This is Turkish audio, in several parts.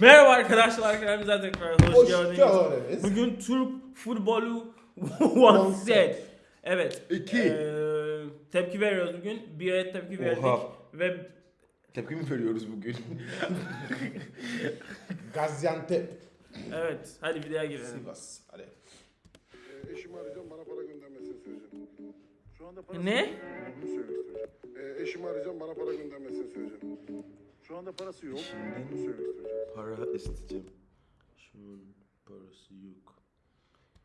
Merhaba arkadaşlar, kanalımıza tekrar hoş, Hoş geldiniz. Bugün Türk futbolu one set. Evet. İki. eee, tepki veriyoruz bugün. Bir tepki verdik Oha. ve Tepki mi veriyoruz bugün? Gaziantep. evet hadi videoya girelim. Sivas. Hadi. E, eşimi arayacağım bana para göndermesini söyleyeceğim. Şu anda parası Ne? Bunu söylemek istiyorum. E, eşimi arayacağım bana para göndermesini söyleyeceğim. Şu anda parası yok. Bunu söylemek istiyorum. Para isteyeceğim. Şu an parası yok.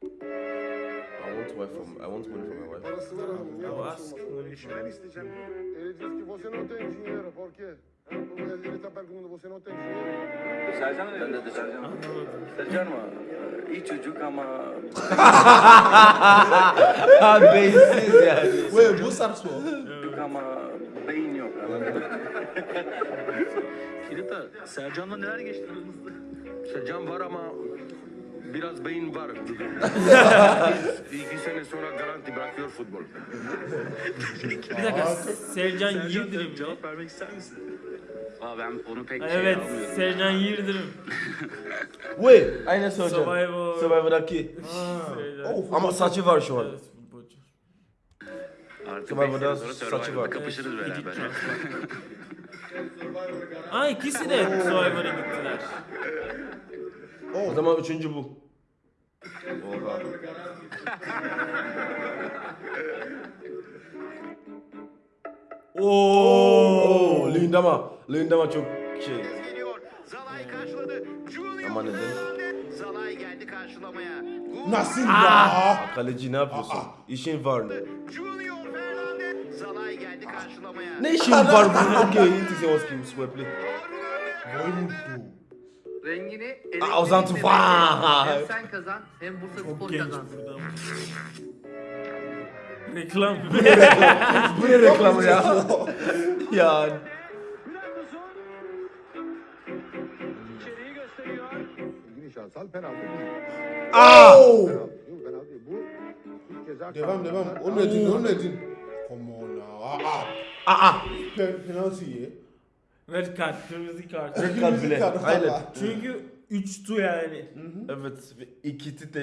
I want wife from I want money from my wife. Parası var hanım. Ya parası ask olmasın? money Eşimden isteyeceğim. Ele diz que você não tem dinheiro, por quê? Ele está perguntando, você não tem dinheiro? Sercan mı? Ben de Sercan. Sercan mı? İyi çocuk ama Ha beyinsiz yani. Ué, bu sarso. çocuk ama beyin yok. Kirita, Sercan'la neler geçti aranızda? Sercan var ama biraz beyin var. İki sene sonra garanti bırakıyor futbol. Bir dakika Sercan Yıldırım. mı? Cevap vermek ister misin? Aa ben onu pek Evet Sercan Yıldırım. Wait, aynen söyleyeceğim. Survivor. Survivor'daki. Sercan- Oh, Ama saçı var şu an. Evet, futbolcu. Artık Survivor'da saçı var. Kapışırız beraber. Aa ikisi de Survivor'a gittiler. O zaman üçüncü bu. Oha. Oo, Lindama. Lindama çok şey. Zalay karşıladı. Ama neden? Zalay geldi karşılamaya. Nasıl ya? Kaleci ne yapıyorsun? İşin var. Junior Ne işin var bu? Okey, intisi was kim sweple. Rengini Aa, Ozan Tufan. Hem sen kazan hem Bursa Çok Spor kazansın. burada. Reklam. Bu ne reklamı ya? yani. Penaltı. Aa! Penaltı. Bu ceza Devam devam. O ne din? O ne din? Come on now. Aa. Aa! Pe penaltı ye. Red kart, kırmızı kart. Red kart bile. Kart, Aynen. Çünkü 3 tu yani. Evet, ve ikisi de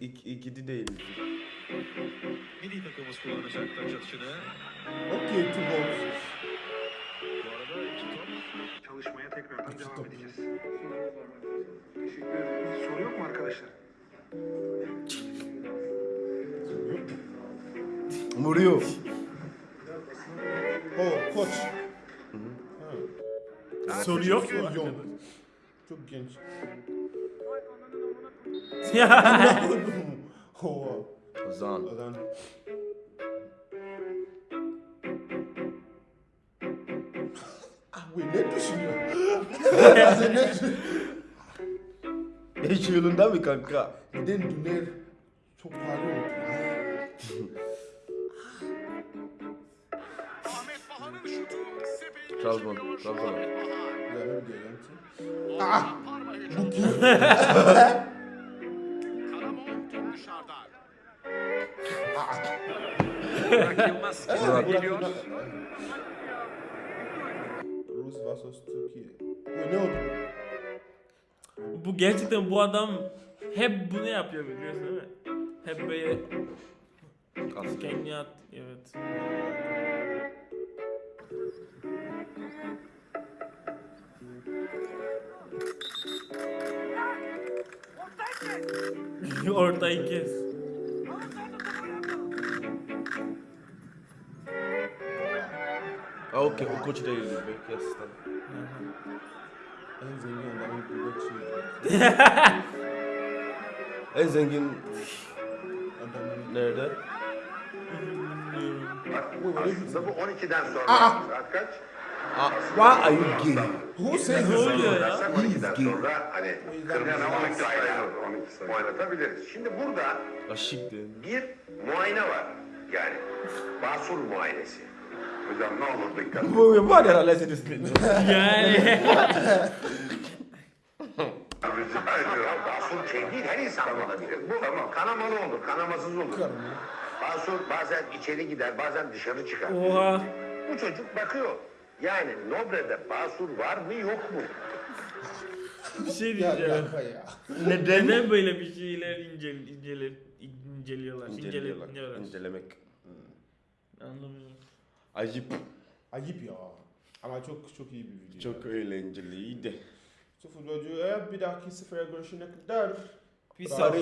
ik- ikisi değil. Milli takımımız kullanacak taç atışını. Okey, two balls. Bu arada iki top. Çalışmaya tekrardan İki devam top. edeceğiz. Teşekkür. Soru yok mu arkadaşlar? Vuruyor. Koç. Soru yok mu? Yok. Çok genç. Oha. Ozan. Adam. Ah, wait, ne düşünüyor? Sen ne düşünüyor? Hiç yolunda mı kanka? Neden Düner çok pahalı oldu? Trabzon. Trabzon. Ne diyor Ah! Bu. Burak Yılmaz Burak. geliyor. Rus vs Türkiye. Bu ne oldu? Bu gerçekten bu adam hep bunu yapıyor biliyorsun değil mi? Hep böyle Kaslı. kendi at. Evet. Ortayı kes. Aa okey, o koç değil. Belki asistan. En zengin adamın Gucci. En zengin Adamın. nerede? Aslında bu 12'den sonra. Aa! Saat kaç? Aa, why are you gay? Who says oluyor ya? 12'den gay. hani kırmızı 12 sayılır. 12 sayılır. Oynatabiliriz. Şimdi burada bir muayene var. Yani basur muayenesi. Hocam ne olur dikkat. Bu var ya seni sinirlendir. Yani. Rica ediyorum. Basur şey değil, her insan olabilir. Bu tamam. kanamalı olur, kanamasız olur. Basur bazen içeri gider, bazen dışarı çıkar. Oha. Bu çocuk bakıyor. Yani Nobre'de basur var mı yok mu? Bir şey Ya diyeceğim. ya. Neden? Neden böyle bir şeyler incel, inceler, inceliyorlar? İnceliyorlar. İnceliyorlar. İncelemek. Anlamıyorum. Ayıp. Ayıp ya. Ama çok çok iyi bir video. Çok eğlenceliydi. So futbolcu eğer bir dahaki sefere görüşene kadar Bravo. out.